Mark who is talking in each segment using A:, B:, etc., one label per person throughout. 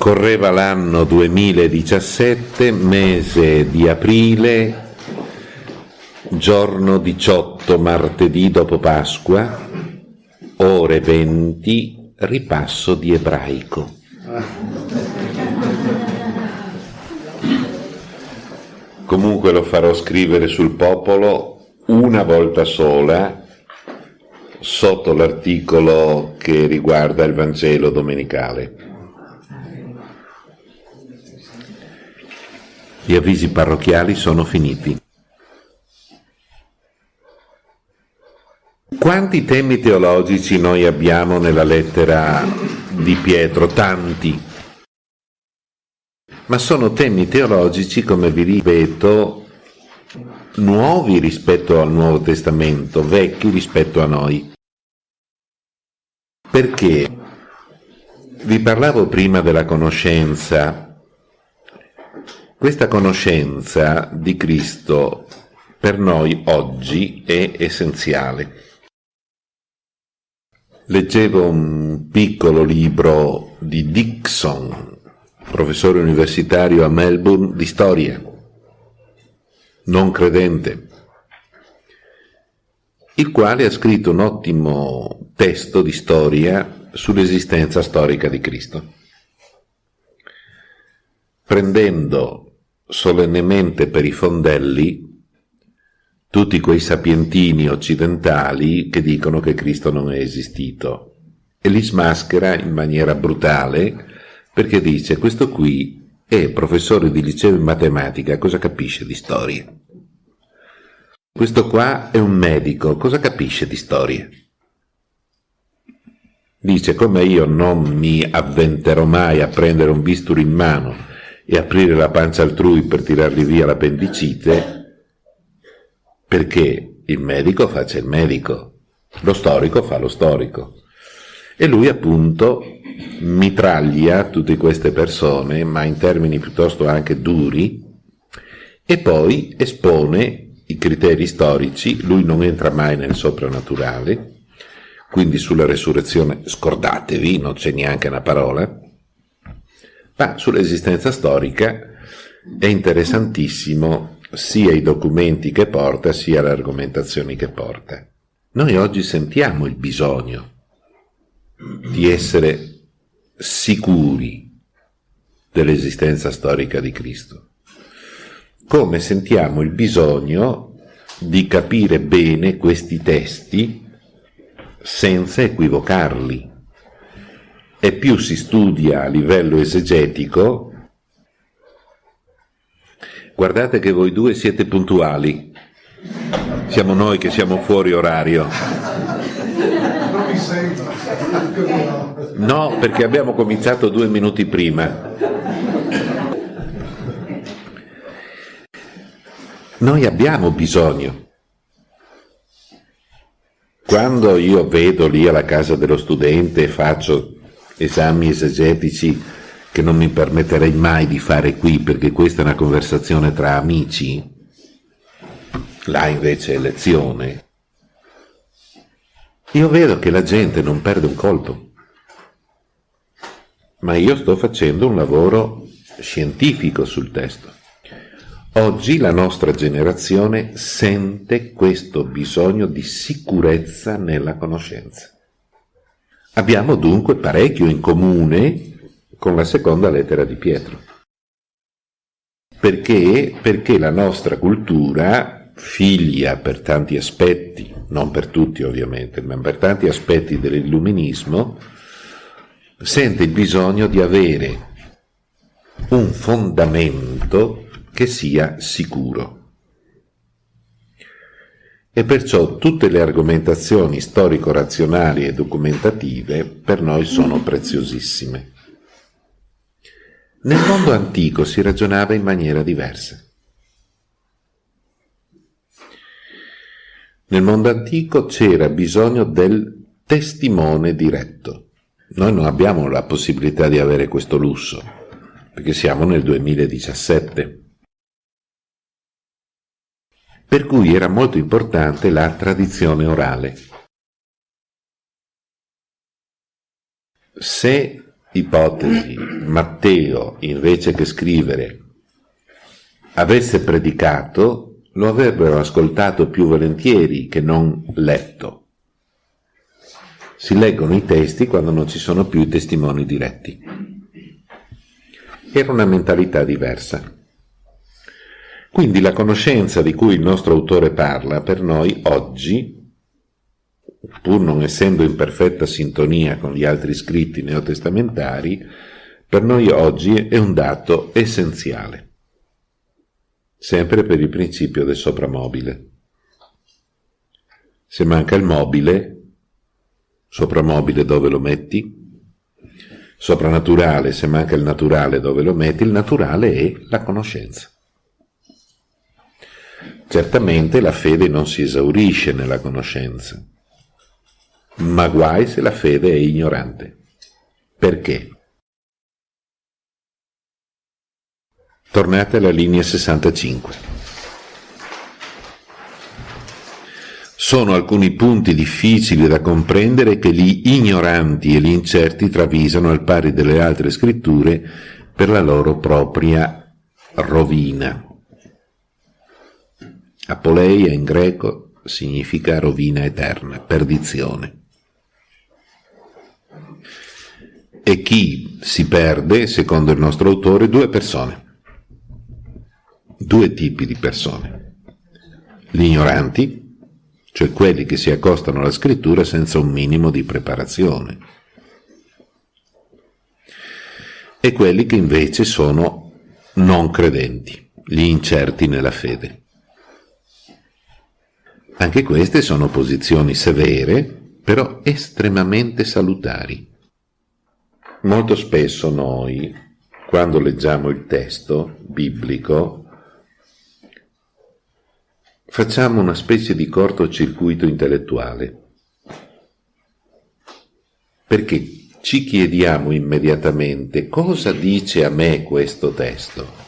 A: Correva l'anno 2017, mese di aprile, giorno 18, martedì dopo Pasqua, ore 20, ripasso di ebraico. Comunque lo farò scrivere sul popolo una volta sola sotto l'articolo che riguarda il Vangelo domenicale. Gli avvisi parrocchiali sono finiti. Quanti temi teologici noi abbiamo nella lettera di Pietro? Tanti. Ma sono temi teologici, come vi ripeto, nuovi rispetto al Nuovo Testamento, vecchi rispetto a noi. Perché? Vi parlavo prima della conoscenza questa conoscenza di Cristo per noi oggi è essenziale. Leggevo un piccolo libro di Dixon, professore universitario a Melbourne di storia, non credente, il quale ha scritto un ottimo testo di storia sull'esistenza storica di Cristo. Prendendo solennemente per i fondelli tutti quei sapientini occidentali che dicono che Cristo non è esistito e li smaschera in maniera brutale perché dice questo qui è professore di liceo in matematica, cosa capisce di storia? Questo qua è un medico, cosa capisce di storia? Dice come io non mi avventerò mai a prendere un bisturi in mano e aprire la pancia altrui per tirargli via l'appendicite, perché il medico faccia il medico, lo storico fa lo storico. E lui appunto mitraglia tutte queste persone, ma in termini piuttosto anche duri, e poi espone i criteri storici, lui non entra mai nel soprannaturale, quindi sulla resurrezione scordatevi, non c'è neanche una parola, ma sull'esistenza storica è interessantissimo sia i documenti che porta, sia le argomentazioni che porta. Noi oggi sentiamo il bisogno di essere sicuri dell'esistenza storica di Cristo, come sentiamo il bisogno di capire bene questi testi senza equivocarli e più si studia a livello esegetico, guardate che voi due siete puntuali, siamo noi che siamo fuori orario. No, perché abbiamo cominciato due minuti prima. Noi abbiamo bisogno. Quando io vedo lì alla casa dello studente e faccio esami esegetici che non mi permetterei mai di fare qui perché questa è una conversazione tra amici, là invece è lezione. Io vedo che la gente non perde un colpo, ma io sto facendo un lavoro scientifico sul testo. Oggi la nostra generazione sente questo bisogno di sicurezza nella conoscenza. Abbiamo dunque parecchio in comune con la seconda lettera di Pietro. Perché? Perché la nostra cultura, figlia per tanti aspetti, non per tutti ovviamente, ma per tanti aspetti dell'illuminismo, sente il bisogno di avere un fondamento che sia sicuro e perciò tutte le argomentazioni storico-razionali e documentative per noi sono preziosissime. Nel mondo antico si ragionava in maniera diversa. Nel mondo antico c'era bisogno del testimone diretto. Noi non abbiamo la possibilità di avere questo lusso, perché siamo nel 2017 per cui era molto importante la tradizione orale. Se ipotesi Matteo, invece che scrivere, avesse predicato, lo avrebbero ascoltato più volentieri che non letto. Si leggono i testi quando non ci sono più i testimoni diretti. Era una mentalità diversa. Quindi la conoscenza di cui il nostro autore parla per noi oggi pur non essendo in perfetta sintonia con gli altri scritti neotestamentari, per noi oggi è un dato essenziale, sempre per il principio del sopramobile. Se manca il mobile, sopramobile dove lo metti? Soprannaturale, se manca il naturale dove lo metti? Il naturale è la conoscenza. Certamente la fede non si esaurisce nella conoscenza, ma guai se la fede è ignorante. Perché? Tornate alla linea 65. Sono alcuni punti difficili da comprendere che gli ignoranti e gli incerti travisano al pari delle altre scritture per la loro propria rovina. Apoleia in greco significa rovina eterna, perdizione. e chi si perde, secondo il nostro autore, due persone, due tipi di persone. Gli ignoranti, cioè quelli che si accostano alla scrittura senza un minimo di preparazione, e quelli che invece sono non credenti, gli incerti nella fede. Anche queste sono posizioni severe, però estremamente salutari. Molto spesso noi, quando leggiamo il testo biblico, facciamo una specie di cortocircuito intellettuale, perché ci chiediamo immediatamente cosa dice a me questo testo,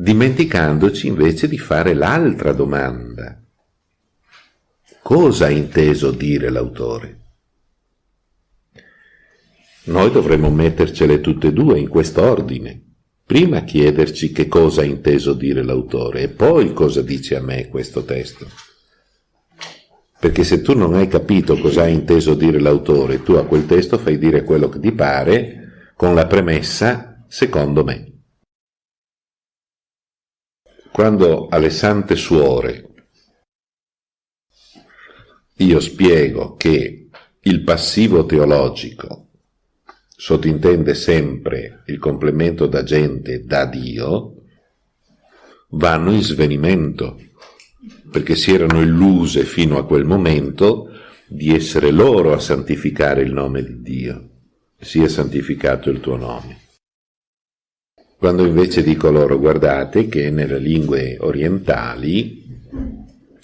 A: dimenticandoci invece di fare l'altra domanda. Cosa ha inteso dire l'autore? Noi dovremmo mettercele tutte e due in quest'ordine. Prima chiederci che cosa ha inteso dire l'autore e poi cosa dice a me questo testo. Perché se tu non hai capito cosa ha inteso dire l'autore, tu a quel testo fai dire quello che ti pare con la premessa secondo me. Quando alle sante suore io spiego che il passivo teologico sottintende sempre il complemento da gente da Dio, vanno in svenimento, perché si erano illuse fino a quel momento di essere loro a santificare il nome di Dio. Sia santificato il tuo nome. Quando invece dico loro, guardate che nelle lingue orientali,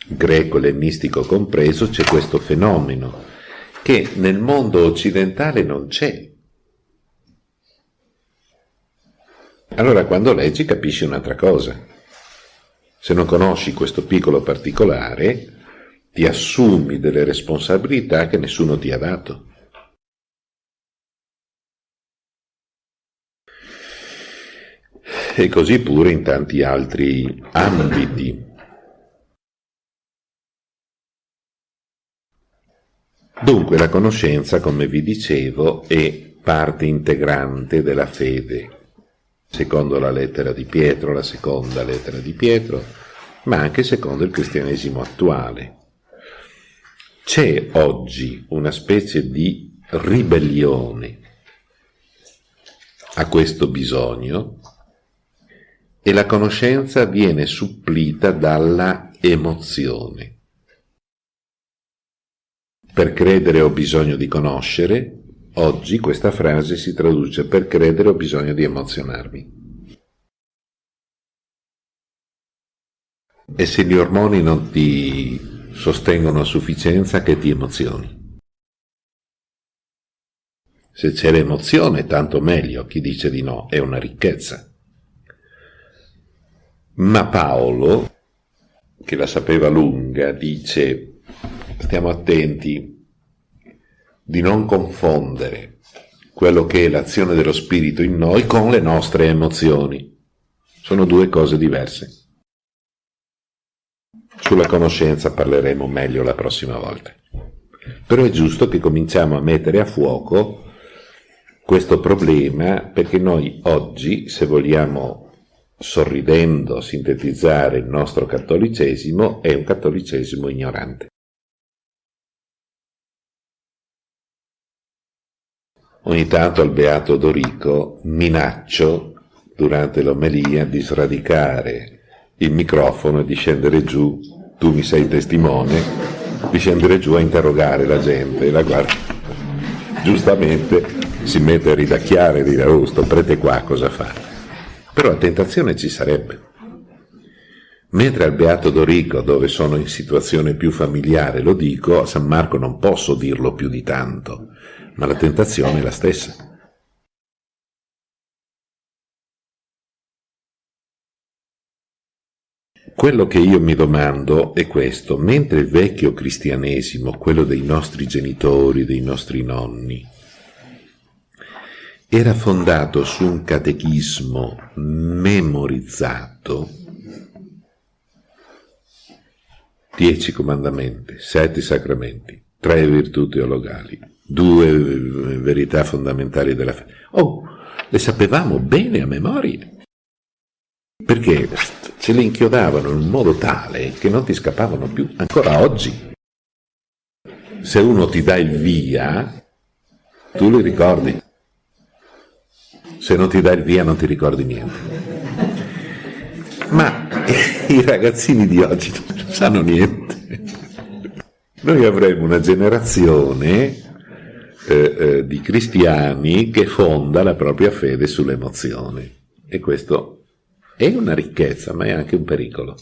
A: greco ellenistico compreso, c'è questo fenomeno che nel mondo occidentale non c'è. Allora quando leggi capisci un'altra cosa. Se non conosci questo piccolo particolare, ti assumi delle responsabilità che nessuno ti ha dato. E così pure in tanti altri ambiti. Dunque la conoscenza, come vi dicevo, è parte integrante della fede, secondo la lettera di Pietro, la seconda lettera di Pietro, ma anche secondo il cristianesimo attuale. C'è oggi una specie di ribellione a questo bisogno e la conoscenza viene supplita dalla emozione. Per credere ho bisogno di conoscere, Oggi questa frase si traduce per credere ho bisogno di emozionarmi. E se gli ormoni non ti sostengono a sufficienza, che ti emozioni? Se c'è l'emozione, tanto meglio, chi dice di no è una ricchezza. Ma Paolo, che la sapeva lunga, dice, stiamo attenti, di non confondere quello che è l'azione dello spirito in noi con le nostre emozioni. Sono due cose diverse. Sulla conoscenza parleremo meglio la prossima volta. Però è giusto che cominciamo a mettere a fuoco questo problema perché noi oggi, se vogliamo sorridendo sintetizzare il nostro cattolicesimo, è un cattolicesimo ignorante. Ogni tanto al Beato Dorico minaccio durante l'omelia di sradicare il microfono e di scendere giù, tu mi sei testimone, di scendere giù a interrogare la gente, la guarda, giustamente si mette a ridacchiare e dire, oh, sto prete qua cosa fa? Però la tentazione ci sarebbe. Mentre al Beato Dorico, dove sono in situazione più familiare, lo dico, a San Marco non posso dirlo più di tanto, ma la tentazione è la stessa. Quello che io mi domando è questo, mentre il vecchio cristianesimo, quello dei nostri genitori, dei nostri nonni, era fondato su un catechismo memorizzato, dieci comandamenti, sette sacramenti, tre virtù teologali, due verità fondamentali della fede. Oh, le sapevamo bene a memoria perché ce le inchiodavano in modo tale che non ti scappavano più, ancora oggi. Se uno ti dà il via, tu li ricordi. Se non ti dà il via non ti ricordi niente. Ma i ragazzini di oggi non sanno niente. Noi avremo una generazione eh, eh, di cristiani che fonda la propria fede sull'emozione. E questo è una ricchezza, ma è anche un pericolo.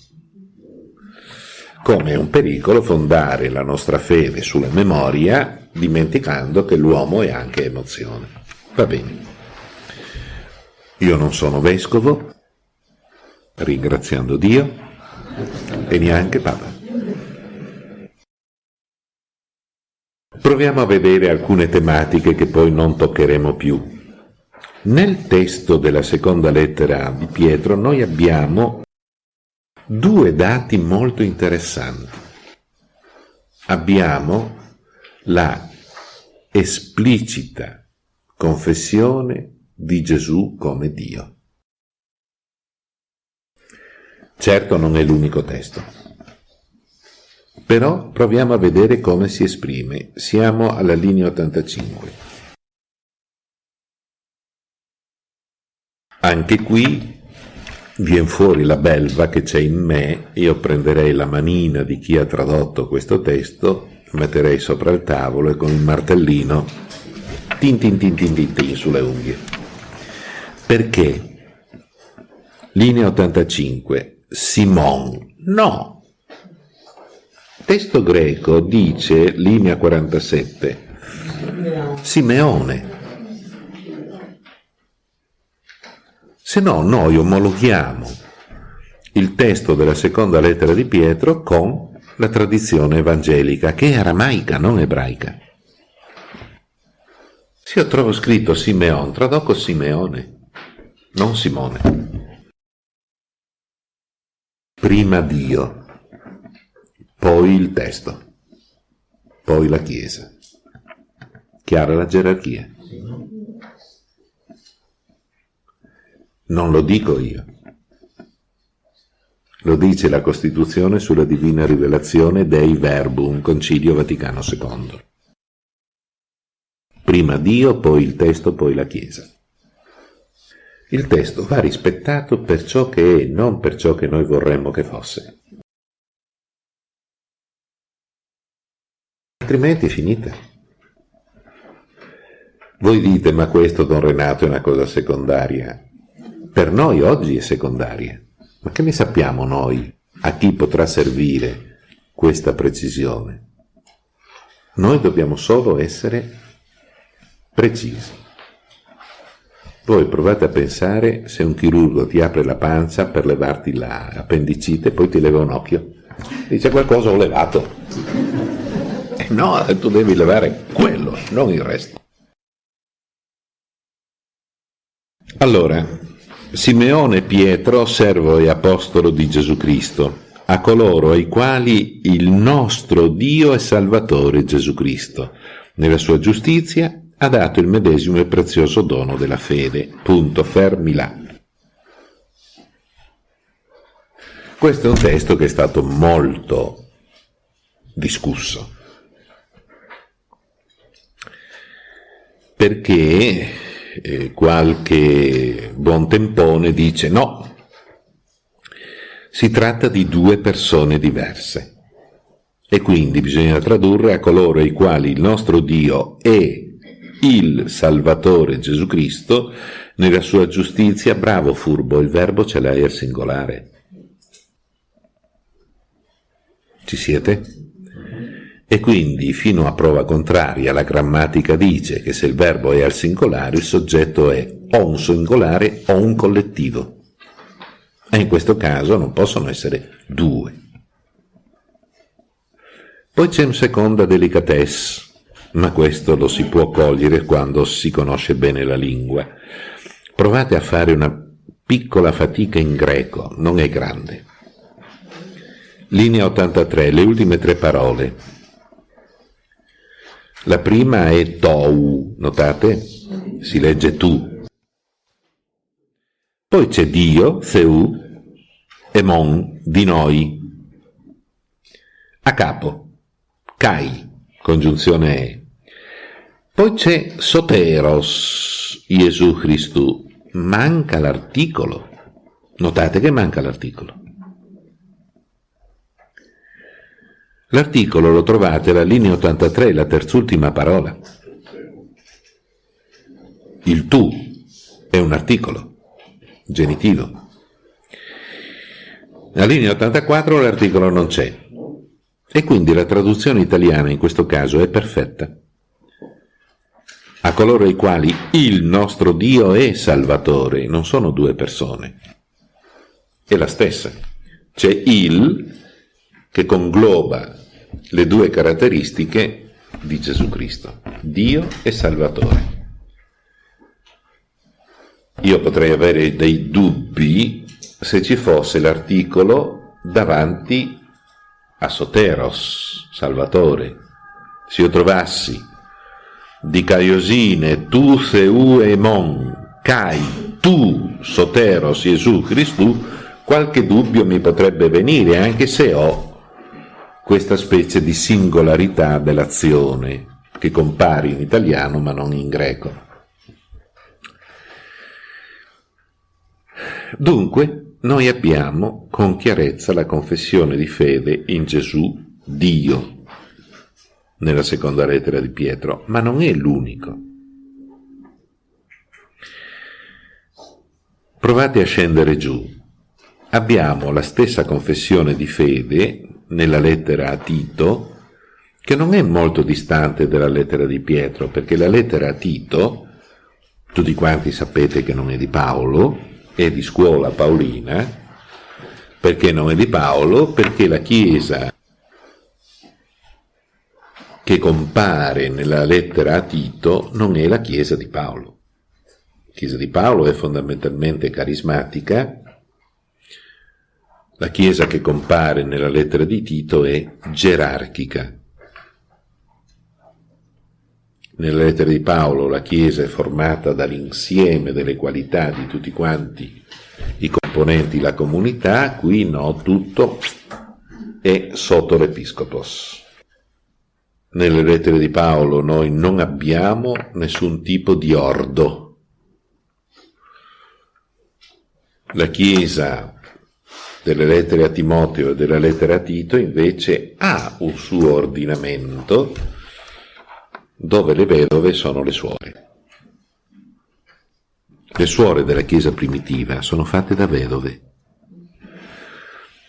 A: Come è un pericolo fondare la nostra fede sulla memoria, dimenticando che l'uomo è anche emozione. Va bene. Io non sono vescovo, ringraziando Dio, e neanche Papa. Proviamo a vedere alcune tematiche che poi non toccheremo più. Nel testo della seconda lettera di Pietro noi abbiamo due dati molto interessanti. Abbiamo la esplicita confessione di Gesù come Dio. Certo non è l'unico testo, però proviamo a vedere come si esprime. Siamo alla linea 85. Anche qui viene fuori la belva che c'è in me, io prenderei la manina di chi ha tradotto questo testo, metterei sopra il tavolo e con il martellino tin tin tin tin tin, tin sulle unghie. Perché? Linea 85, Simon, no. Testo greco dice, linea 47, Simeone. se no noi omologhiamo il testo della seconda lettera di Pietro con la tradizione evangelica, che è aramaica, non ebraica. Se io trovo scritto Simeon, traduco Simeone, non Simone. Prima Dio, poi il testo, poi la Chiesa. Chiara la gerarchia. Non lo dico io. Lo dice la Costituzione sulla divina rivelazione Dei Verbum, Concilio Vaticano II. Prima Dio, poi il testo, poi la Chiesa. Il testo va rispettato per ciò che è, non per ciò che noi vorremmo che fosse. Altrimenti è finita. Voi dite, ma questo, Don Renato, è una cosa secondaria per noi oggi è secondaria. Ma che ne sappiamo noi a chi potrà servire questa precisione? Noi dobbiamo solo essere precisi. Voi provate a pensare se un chirurgo ti apre la pancia per levarti l'appendicite poi ti leva un occhio. Dice qualcosa ho levato. E eh no, tu devi levare quello, non il resto. Allora, Simeone Pietro, servo e apostolo di Gesù Cristo, a coloro ai quali il nostro Dio e Salvatore Gesù Cristo, nella sua giustizia, ha dato il medesimo e prezioso dono della fede. Punto, fermi là. Questo è un testo che è stato molto discusso, perché eh, qualche buon tempone dice no, si tratta di due persone diverse e quindi bisogna tradurre a coloro ai quali il nostro Dio è il Salvatore Gesù Cristo nella sua giustizia, bravo furbo, il verbo ce l'hai al singolare. Ci siete? E quindi, fino a prova contraria, la grammatica dice che se il verbo è al singolare, il soggetto è o un singolare o un collettivo. E in questo caso non possono essere due. Poi c'è una seconda delicatesse, ma questo lo si può cogliere quando si conosce bene la lingua. Provate a fare una piccola fatica in greco, non è grande. Linea 83, le ultime tre parole. La prima è tou, notate? Si legge tu. Poi c'è Dio, Theu, e Mon, di noi. A capo, Kai, congiunzione E. Poi c'è Soteros, Gesù Cristo. Manca l'articolo. Notate che manca l'articolo. L'articolo lo trovate alla linea 83, la terzultima parola. Il tu è un articolo, genitivo. Alla linea 84 l'articolo non c'è. E quindi la traduzione italiana in questo caso è perfetta a coloro ai quali il nostro Dio è Salvatore, non sono due persone, è la stessa. C'è il che congloba le due caratteristiche di Gesù Cristo, Dio e Salvatore. Io potrei avere dei dubbi se ci fosse l'articolo davanti a Soteros, Salvatore. Se io trovassi di Caiosine, tu Seu e Mon, Cai, tu Soteros Gesù Cristo, qualche dubbio mi potrebbe venire, anche se ho questa specie di singolarità dell'azione che compare in italiano ma non in greco. Dunque, noi abbiamo con chiarezza la confessione di fede in Gesù, Dio, nella seconda lettera di Pietro, ma non è l'unico. Provate a scendere giù. Abbiamo la stessa confessione di fede nella lettera a Tito, che non è molto distante dalla lettera di Pietro, perché la lettera a Tito, tutti quanti sapete che non è di Paolo, è di scuola paolina, perché non è di Paolo? Perché la Chiesa che compare nella lettera a Tito non è la Chiesa di Paolo. La Chiesa di Paolo è fondamentalmente carismatica, la Chiesa che compare nella lettera di Tito è gerarchica. Nella lettera di Paolo la Chiesa è formata dall'insieme delle qualità di tutti quanti i componenti della comunità, qui no, tutto è sotto l'Episcopos nelle lettere di Paolo noi non abbiamo nessun tipo di ordo. La Chiesa delle lettere a Timoteo e della lettera a Tito invece ha un suo ordinamento dove le vedove sono le suore. Le suore della Chiesa primitiva sono fatte da vedove.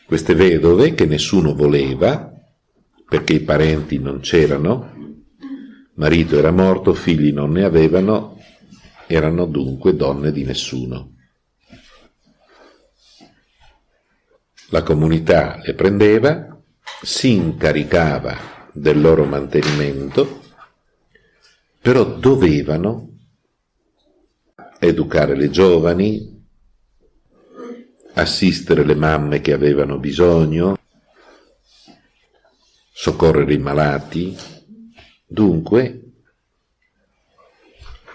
A: Queste vedove che nessuno voleva perché i parenti non c'erano, marito era morto, figli non ne avevano, erano dunque donne di nessuno. La comunità le prendeva, si incaricava del loro mantenimento però dovevano educare le giovani, assistere le mamme che avevano bisogno, soccorrere i malati. Dunque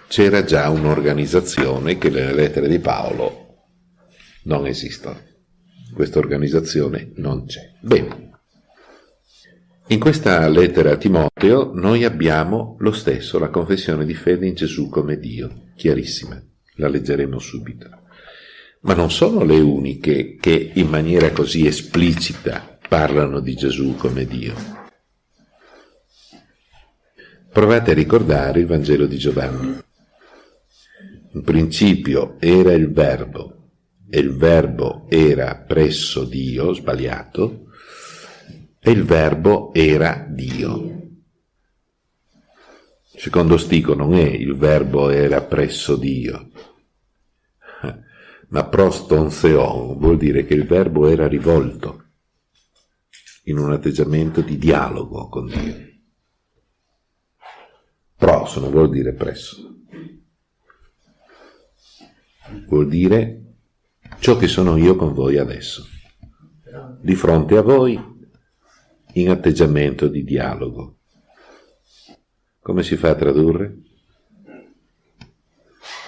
A: c'era già un'organizzazione che nelle lettere di Paolo non esistono. Questa organizzazione non c'è. Bene. In questa lettera a Timoteo noi abbiamo lo stesso, la confessione di fede in Gesù come Dio, chiarissima, la leggeremo subito. Ma non sono le uniche che in maniera così esplicita parlano di Gesù come Dio. Provate a ricordare il Vangelo di Giovanni. In principio era il Verbo, e il Verbo era presso Dio, sbagliato, e il verbo era Dio. Secondo Stico non è il verbo era presso Dio, ma proston theon vuol dire che il verbo era rivolto in un atteggiamento di dialogo con Dio. Pros non vuol dire presso, vuol dire ciò che sono io con voi adesso. Di fronte a voi in atteggiamento di dialogo. Come si fa a tradurre?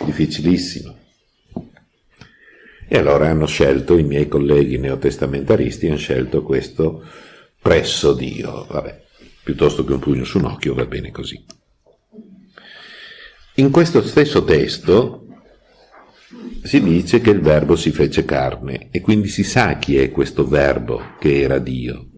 A: Difficilissimo. E allora hanno scelto, i miei colleghi neotestamentaristi hanno scelto questo presso Dio. Vabbè, piuttosto che un pugno su un occhio va bene così. In questo stesso testo si dice che il verbo si fece carne e quindi si sa chi è questo verbo che era Dio.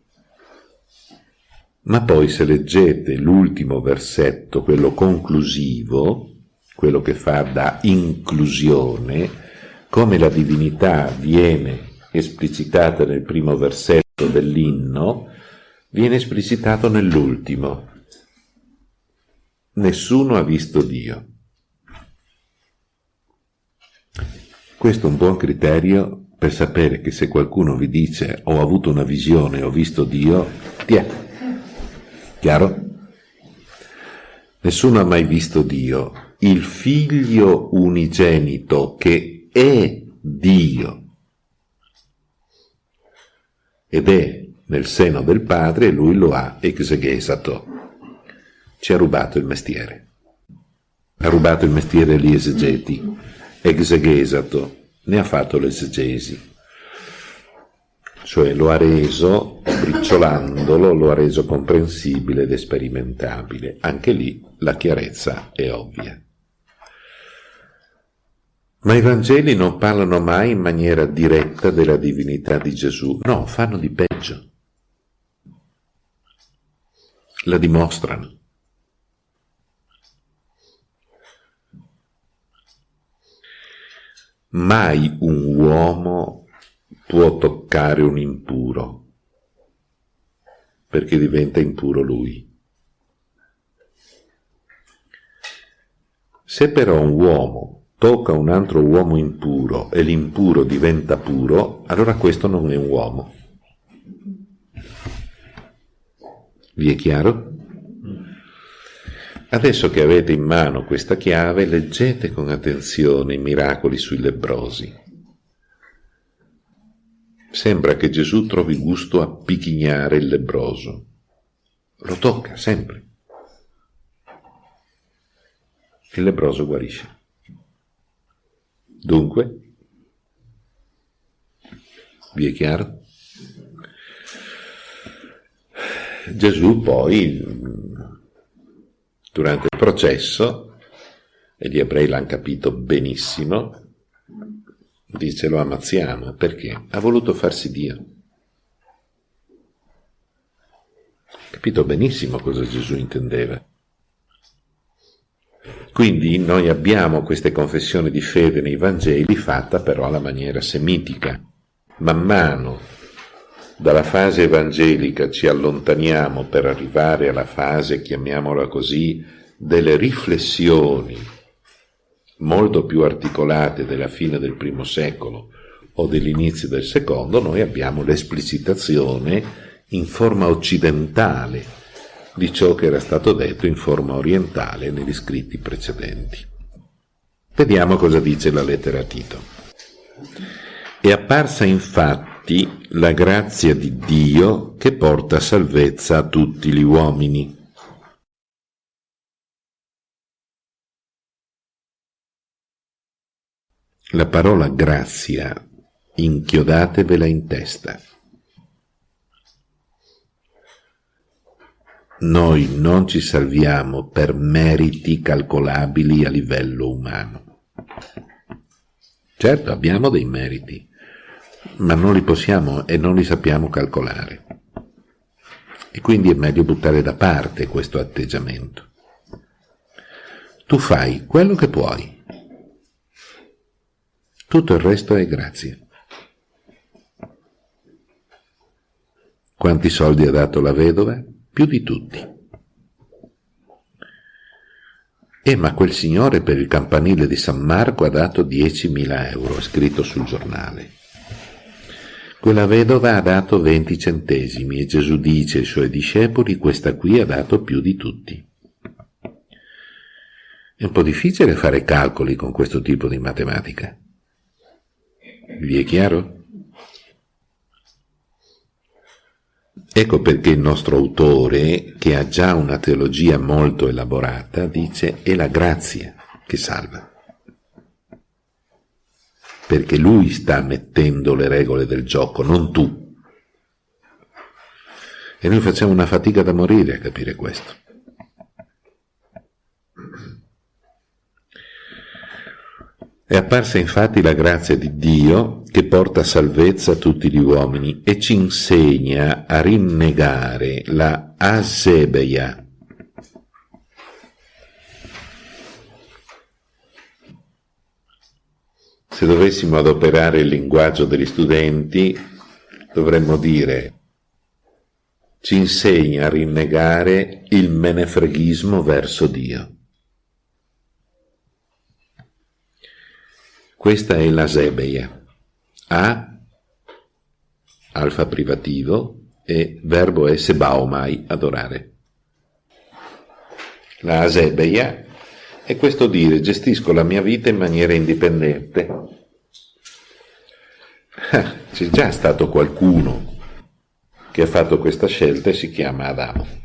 A: Ma poi se leggete l'ultimo versetto, quello conclusivo, quello che fa da inclusione, come la divinità viene esplicitata nel primo versetto dell'inno, viene esplicitato nell'ultimo. Nessuno ha visto Dio. Questo è un buon criterio per sapere che se qualcuno vi dice ho avuto una visione, ho visto Dio, ti è Chiaro? Nessuno ha mai visto Dio. Il figlio unigenito che è Dio ed è nel seno del padre, lui lo ha exegesato. Ci ha rubato il mestiere. Ha rubato il mestiere agli esegeti. Exegesato. Ne ha fatto l'esegesi cioè lo ha reso, sbricciolandolo, lo ha reso comprensibile ed sperimentabile. Anche lì la chiarezza è ovvia. Ma i Vangeli non parlano mai in maniera diretta della divinità di Gesù, no, fanno di peggio. La dimostrano. Mai un uomo può toccare un impuro, perché diventa impuro lui. Se però un uomo tocca un altro uomo impuro e l'impuro diventa puro, allora questo non è un uomo. Vi è chiaro? Adesso che avete in mano questa chiave, leggete con attenzione i miracoli sui lebrosi. Sembra che Gesù trovi gusto a picchignare il lebroso. Lo tocca sempre. Il lebroso guarisce. Dunque, vi è chiaro? Gesù poi, durante il processo, e gli ebrei l'hanno capito benissimo, dice lo ammazziamo, perché? Ha voluto farsi Dio. Capito benissimo cosa Gesù intendeva. Quindi noi abbiamo queste confessioni di fede nei Vangeli fatta però alla maniera semitica. Man mano dalla fase evangelica ci allontaniamo per arrivare alla fase, chiamiamola così, delle riflessioni molto più articolate della fine del primo secolo o dell'inizio del secondo, noi abbiamo l'esplicitazione in forma occidentale di ciò che era stato detto in forma orientale negli scritti precedenti. Vediamo cosa dice la lettera a Tito. È apparsa infatti la grazia di Dio che porta salvezza a tutti gli uomini. La parola grazia inchiodatevela in testa. Noi non ci salviamo per meriti calcolabili a livello umano. Certo, abbiamo dei meriti, ma non li possiamo e non li sappiamo calcolare. E quindi è meglio buttare da parte questo atteggiamento. Tu fai quello che puoi. Tutto il resto è grazie. Quanti soldi ha dato la vedova? Più di tutti. Eh, ma quel signore per il campanile di San Marco ha dato 10.000 euro, scritto sul giornale. Quella vedova ha dato 20 centesimi e Gesù dice ai suoi discepoli questa qui ha dato più di tutti. È un po' difficile fare calcoli con questo tipo di matematica. Vi è chiaro? Ecco perché il nostro autore, che ha già una teologia molto elaborata, dice è la grazia che salva. Perché lui sta mettendo le regole del gioco, non tu. E noi facciamo una fatica da morire a capire questo. È apparsa infatti la grazia di Dio che porta salvezza a tutti gli uomini e ci insegna a rinnegare la asebeia. Se dovessimo adoperare il linguaggio degli studenti, dovremmo dire ci insegna a rinnegare il menefreghismo verso Dio. Questa è la sebeia. A, alfa privativo, e verbo è sebaomai, adorare. La asebeia è questo dire gestisco la mia vita in maniera indipendente. Ah, c'è già stato qualcuno che ha fatto questa scelta e si chiama Adamo.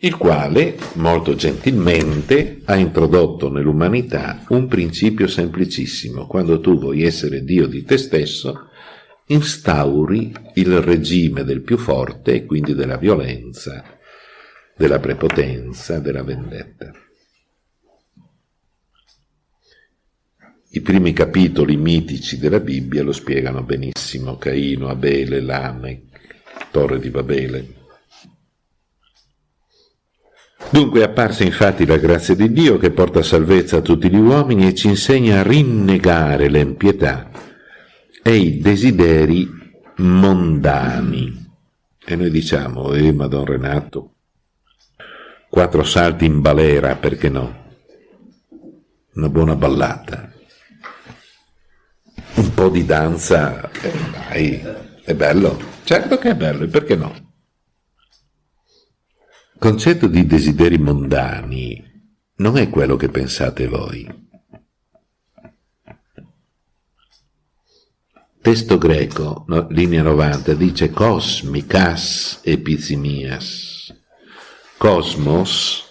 A: Il quale, molto gentilmente, ha introdotto nell'umanità un principio semplicissimo. Quando tu vuoi essere Dio di te stesso, instauri il regime del più forte e quindi della violenza, della prepotenza, della vendetta. I primi capitoli mitici della Bibbia lo spiegano benissimo, Caino, Abele, Lamech, Torre di Babele. Dunque è apparsa infatti la grazia di Dio che porta salvezza a tutti gli uomini e ci insegna a rinnegare l'empietà e i desideri mondani. E noi diciamo, eh, Madon Renato, quattro salti in balera, perché no? Una buona ballata. Un po' di danza, eh, dai, è bello. Certo che è bello, e perché no? Concetto di desideri mondani non è quello che pensate voi. Testo greco, linea 90, dice cosmicas epizimias. Cosmos,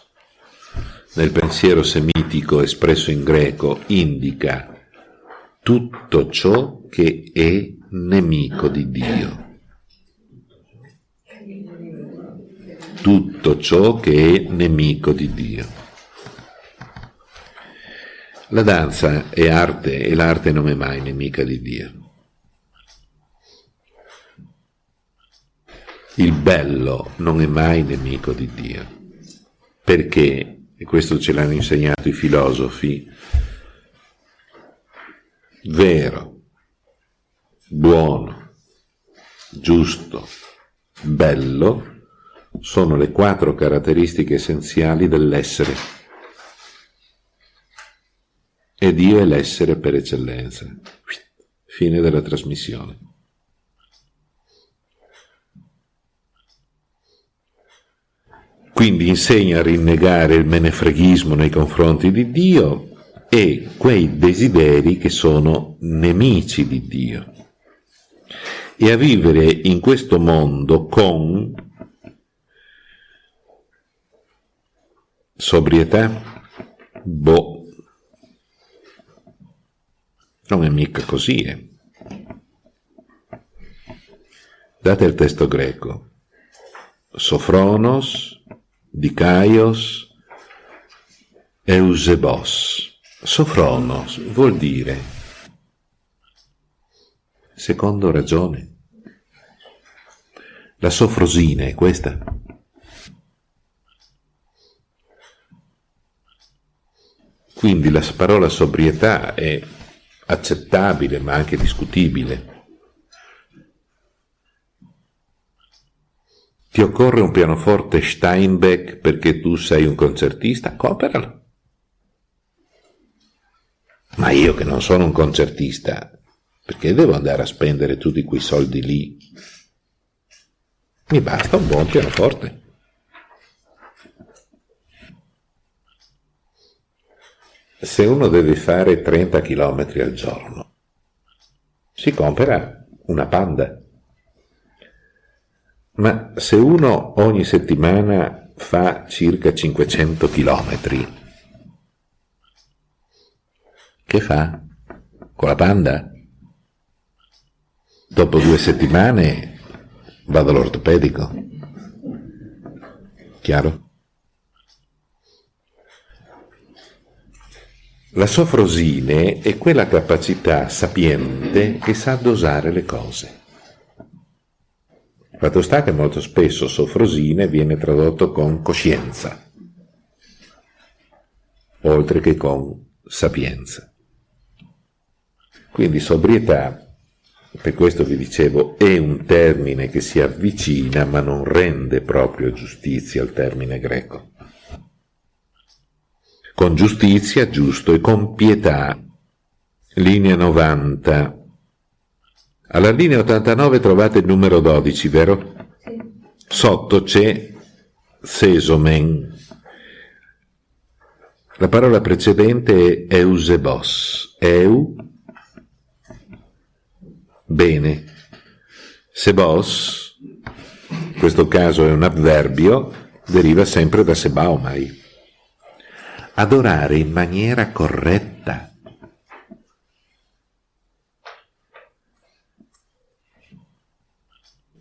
A: nel pensiero semitico espresso in greco, indica tutto ciò che è nemico di Dio. Tutto ciò che è nemico di Dio. La danza è arte e l'arte non è mai nemica di Dio. Il bello non è mai nemico di Dio, perché, e questo ce l'hanno insegnato i filosofi, vero, buono, giusto, bello, sono le quattro caratteristiche essenziali dell'essere. E Dio è l'essere per eccellenza. Fine della trasmissione. Quindi insegna a rinnegare il menefreghismo nei confronti di Dio e quei desideri che sono nemici di Dio e a vivere in questo mondo con sobrietà, boh, non è mica così, eh. Date il testo greco. Sofronos, Dikaios, Eusebos. Sofronos vuol dire secondo ragione. La sofrosina è questa. Quindi la parola sobrietà è accettabile ma anche discutibile. Ti occorre un pianoforte Steinbeck perché tu sei un concertista? Cooperalo. Ma io che non sono un concertista, perché devo andare a spendere tutti quei soldi lì? Mi basta un buon pianoforte. Se uno deve fare 30 km al giorno, si compra una panda. Ma se uno ogni settimana fa circa 500 km, che fa? Con la panda? Dopo due settimane vado all'ortopedico. Chiaro? La sofrosine è quella capacità sapiente che sa dosare le cose. Fatto sta che molto spesso sofrosine viene tradotto con coscienza, oltre che con sapienza. Quindi sobrietà, per questo vi dicevo, è un termine che si avvicina ma non rende proprio giustizia al termine greco. Con giustizia, giusto, e con pietà, linea 90, alla linea 89 trovate il numero 12, vero? Sì. Sotto c'è sesomen. La parola precedente è eusebos. Eu, bene. Sebos, in questo caso è un avverbio, deriva sempre da sebaomai. Adorare in maniera corretta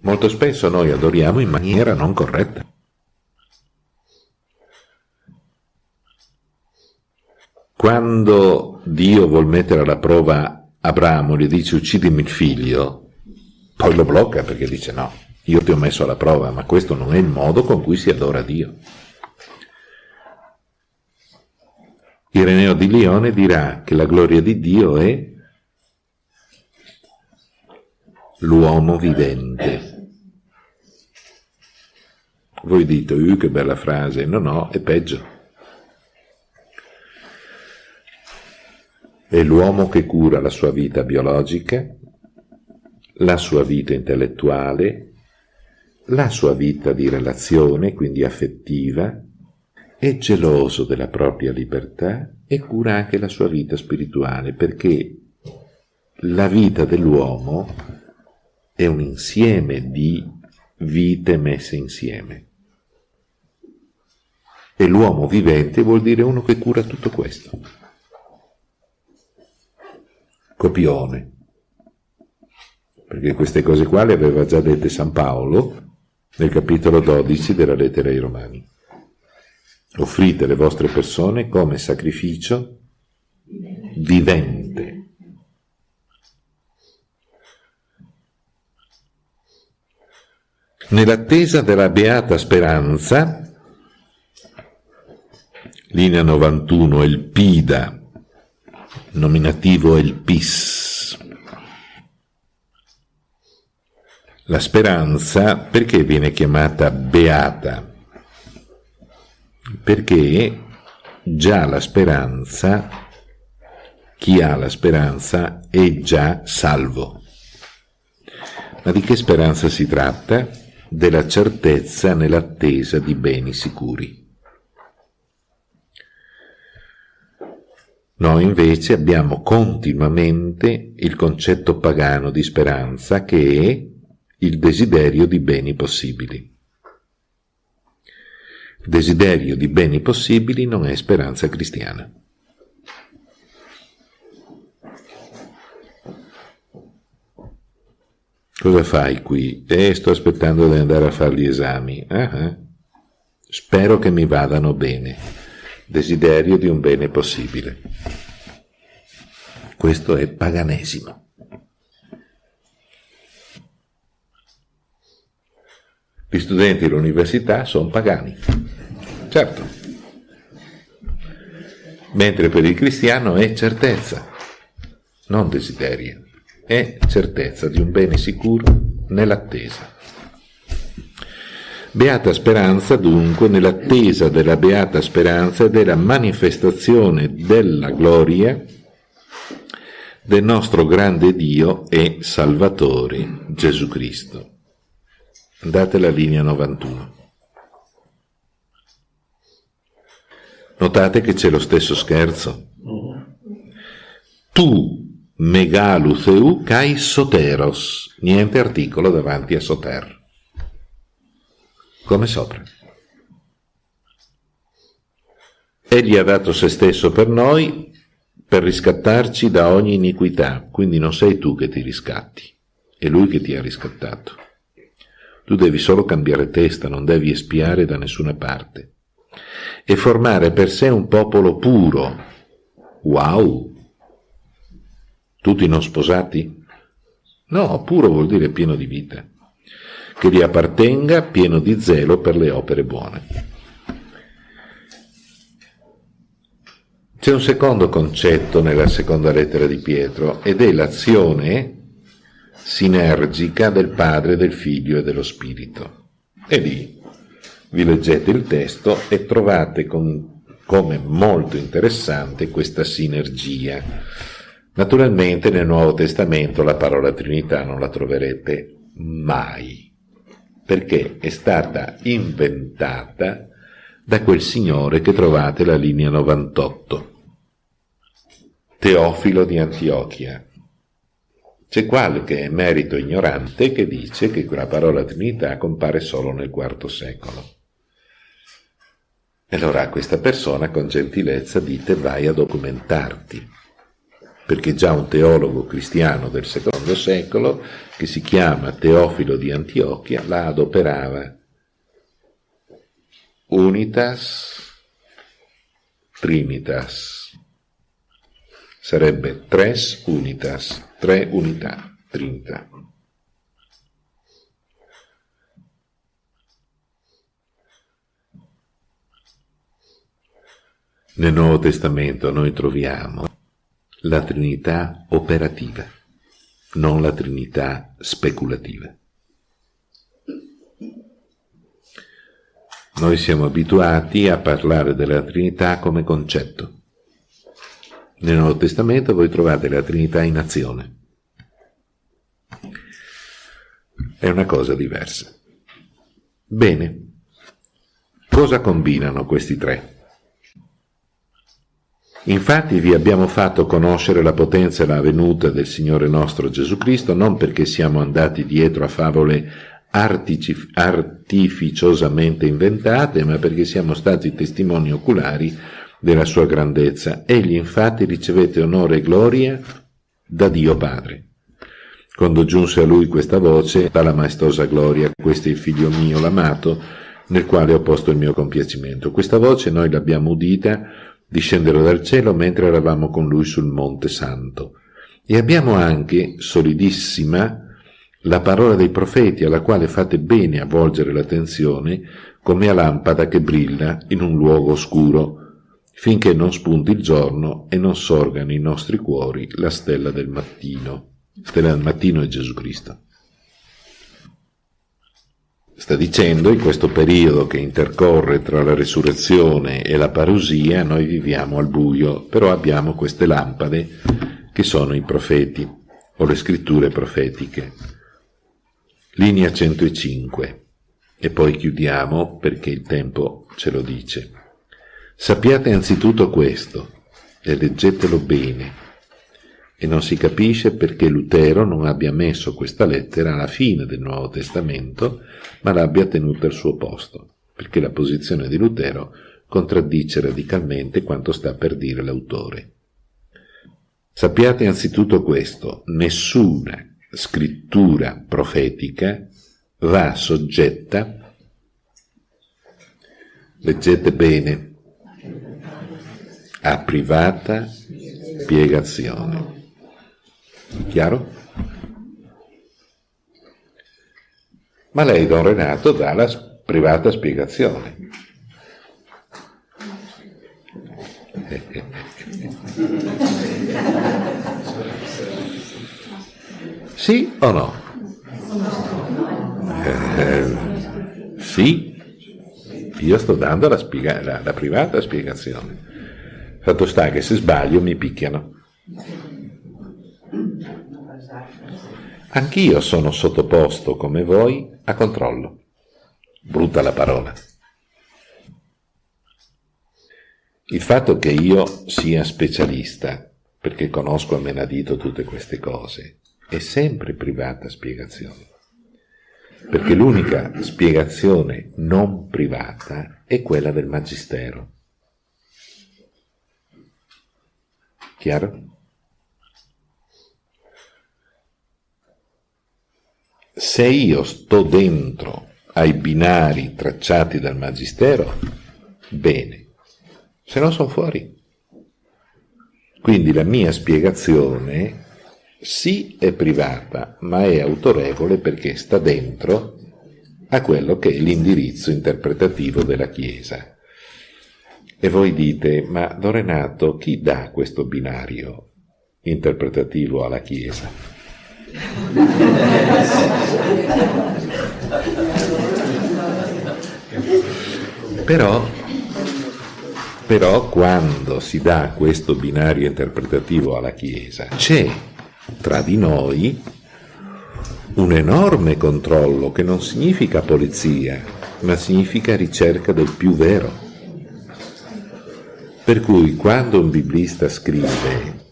A: Molto spesso noi adoriamo in maniera non corretta. Quando Dio vuol mettere alla prova Abramo, gli dice uccidimi il figlio, poi lo blocca perché dice no, io ti ho messo alla prova, ma questo non è il modo con cui si adora Dio. Ireneo di Lione dirà che la gloria di Dio è l'uomo vivente. Voi dite, uh, che bella frase. No, no, è peggio. È l'uomo che cura la sua vita biologica, la sua vita intellettuale, la sua vita di relazione, quindi affettiva, è geloso della propria libertà e cura anche la sua vita spirituale, perché la vita dell'uomo è un insieme di vite messe insieme. E l'uomo vivente vuol dire uno che cura tutto questo. Copione. Perché queste cose qua le aveva già dette San Paolo nel capitolo 12 della lettera ai Romani. Offrite le vostre persone come sacrificio vivente. Nell'attesa della beata speranza, linea 91, il PIDA, nominativo il PIS. La speranza perché viene chiamata beata? Perché già la speranza, chi ha la speranza è già salvo. Ma di che speranza si tratta? della certezza nell'attesa di beni sicuri. Noi invece abbiamo continuamente il concetto pagano di speranza che è il desiderio di beni possibili. Desiderio di beni possibili non è speranza cristiana. Cosa fai qui? Eh, sto aspettando di andare a fare gli esami. Uh-huh. Spero che mi vadano bene desiderio di un bene possibile. Questo è paganesimo. Gli studenti dell'università sono pagani, certo, mentre per il cristiano è certezza, non desiderio, è certezza di un bene sicuro nell'attesa. Beata speranza dunque nell'attesa della beata speranza e della manifestazione della gloria del nostro grande Dio e Salvatore Gesù Cristo. Andate alla linea 91. Notate che c'è lo stesso scherzo. Tu megalutheu kai soteros, niente articolo davanti a soter come sopra. Egli ha dato se stesso per noi per riscattarci da ogni iniquità, quindi non sei tu che ti riscatti, è lui che ti ha riscattato. Tu devi solo cambiare testa, non devi espiare da nessuna parte. E formare per sé un popolo puro. Wow! Tutti non sposati? No, puro vuol dire pieno di vita che gli appartenga pieno di zelo per le opere buone. C'è un secondo concetto nella seconda lettera di Pietro ed è l'azione sinergica del Padre, del Figlio e dello Spirito. E lì vi leggete il testo e trovate con, come molto interessante questa sinergia. Naturalmente nel Nuovo Testamento la parola Trinità non la troverete mai perché è stata inventata da quel signore che trovate la linea 98, Teofilo di Antiochia. C'è qualche emerito ignorante che dice che quella parola Trinità compare solo nel IV secolo. E allora a questa persona con gentilezza dite vai a documentarti perché già un teologo cristiano del secondo secolo, che si chiama Teofilo di Antiochia, la adoperava. Unitas Trinitas. Sarebbe tres unitas, tre unità, trinità. Nel Nuovo Testamento noi troviamo la Trinità operativa, non la Trinità speculativa. Noi siamo abituati a parlare della Trinità come concetto. Nel Nuovo Testamento voi trovate la Trinità in azione. È una cosa diversa. Bene, cosa combinano questi tre? Infatti vi abbiamo fatto conoscere la potenza e la venuta del Signore nostro Gesù Cristo non perché siamo andati dietro a favole artificiosamente inventate, ma perché siamo stati testimoni oculari della sua grandezza. Egli infatti ricevette onore e gloria da Dio Padre. Quando giunse a lui questa voce, dalla maestosa gloria, questo è il figlio mio, l'amato, nel quale ho posto il mio compiacimento. Questa voce noi l'abbiamo udita discendere dal cielo mentre eravamo con lui sul Monte Santo. E abbiamo anche, solidissima, la parola dei profeti alla quale fate bene a volgere l'attenzione come a lampada che brilla in un luogo oscuro, finché non spunti il giorno e non sorgano i nostri cuori la stella del mattino. Stella del mattino è Gesù Cristo. Sta dicendo, in questo periodo che intercorre tra la resurrezione e la parusia, noi viviamo al buio, però abbiamo queste lampade che sono i profeti o le scritture profetiche. Linea 105. e poi chiudiamo perché il tempo ce lo dice. Sappiate anzitutto questo, e leggetelo bene, e non si capisce perché Lutero non abbia messo questa lettera alla fine del Nuovo Testamento, ma l'abbia tenuta al suo posto, perché la posizione di Lutero contraddice radicalmente quanto sta per dire l'autore. Sappiate anzitutto questo, nessuna scrittura profetica va soggetta, leggete bene, a privata spiegazione. Chiaro? Ma lei, don Renato, dà la privata spiegazione. Sì o no? Eh, sì, io sto dando la, spiega- la, la privata spiegazione. Fatto sta che se sbaglio mi picchiano. Anch'io sono sottoposto, come voi, a controllo. Brutta la parola. Il fatto che io sia specialista, perché conosco a menadito tutte queste cose, è sempre privata spiegazione. Perché l'unica spiegazione non privata è quella del Magistero. Chiaro? Se io sto dentro ai binari tracciati dal Magistero, bene, se no sono fuori. Quindi la mia spiegazione sì è privata, ma è autorevole perché sta dentro a quello che è l'indirizzo interpretativo della Chiesa. E voi dite, ma Dorenato, chi dà questo binario interpretativo alla Chiesa? Però, però quando si dà questo binario interpretativo alla Chiesa, c'è tra di noi un enorme controllo che non significa polizia, ma significa ricerca del più vero. Per cui quando un biblista scrive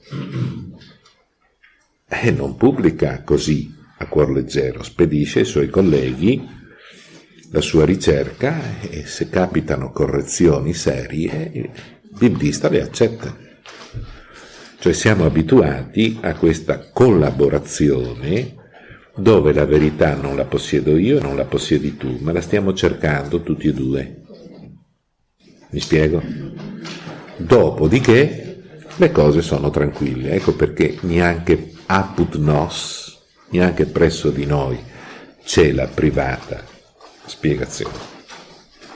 A: e non pubblica così a cuor leggero, spedisce ai suoi colleghi la sua ricerca e se capitano correzioni serie il biblista le accetta. Cioè siamo abituati a questa collaborazione dove la verità non la possiedo io e non la possiedi tu, ma la stiamo cercando tutti e due. Mi spiego? Dopodiché le cose sono tranquille, ecco perché neanche apud nos, neanche presso di noi, c'è la privata spiegazione.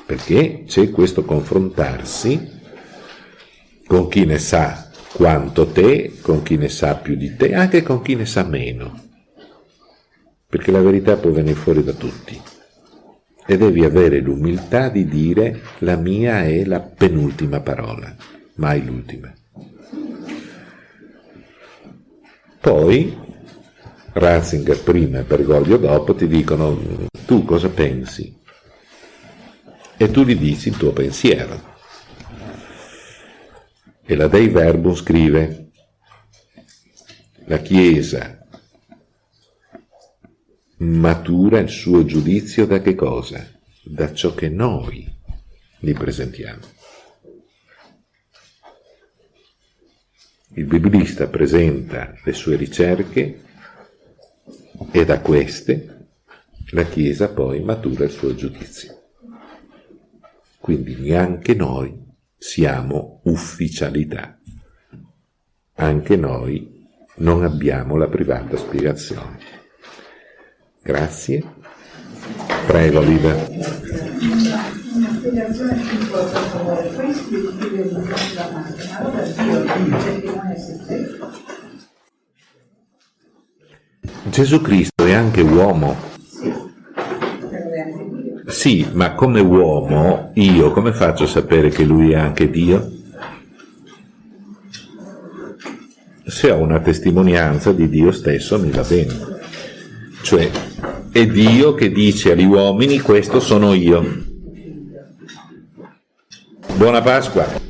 A: Perché c'è questo confrontarsi con chi ne sa quanto te, con chi ne sa più di te, anche con chi ne sa meno. Perché la verità può venire fuori da tutti. E devi avere l'umiltà di dire la mia è la penultima parola, mai l'ultima. Poi Ratzinger prima e Bergoglio dopo ti dicono tu cosa pensi e tu gli dici il tuo pensiero. E la Dei Verbum scrive la Chiesa matura il suo giudizio da che cosa? Da ciò che noi gli presentiamo. Il biblista presenta le sue ricerche e da queste la Chiesa poi matura il suo giudizio. Quindi neanche noi siamo ufficialità, anche noi non abbiamo la privata spiegazione. Grazie. Prego, Liva spiegazione piccola per favore, questi scrive la macchina, allora Dio dice che non è se stesso. Gesù Cristo è anche uomo. Sì, ma come uomo io come faccio a sapere che lui è anche Dio? Se ho una testimonianza di Dio stesso mi va bene. Cioè, è Dio che dice agli uomini questo sono io. Buona Pasqua!